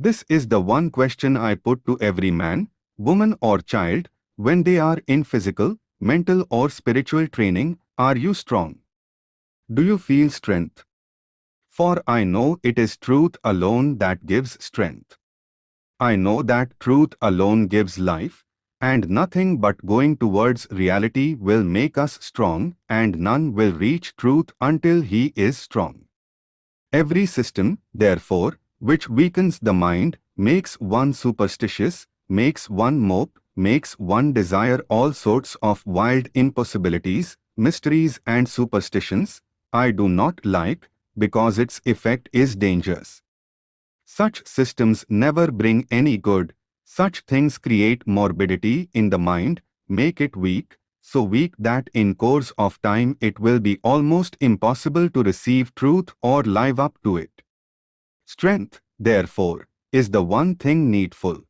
This is the one question I put to every man, woman or child when they are in physical, mental or spiritual training, are you strong? Do you feel strength? For I know it is truth alone that gives strength. I know that truth alone gives life, and nothing but going towards reality will make us strong, and none will reach truth until he is strong. Every system, therefore, which weakens the mind, makes one superstitious, makes one mope, makes one desire all sorts of wild impossibilities, mysteries and superstitions, I do not like, because its effect is dangerous. Such systems never bring any good, such things create morbidity in the mind, make it weak, so weak that in course of time it will be almost impossible to receive truth or live up to it. Strength, therefore, is the one thing needful.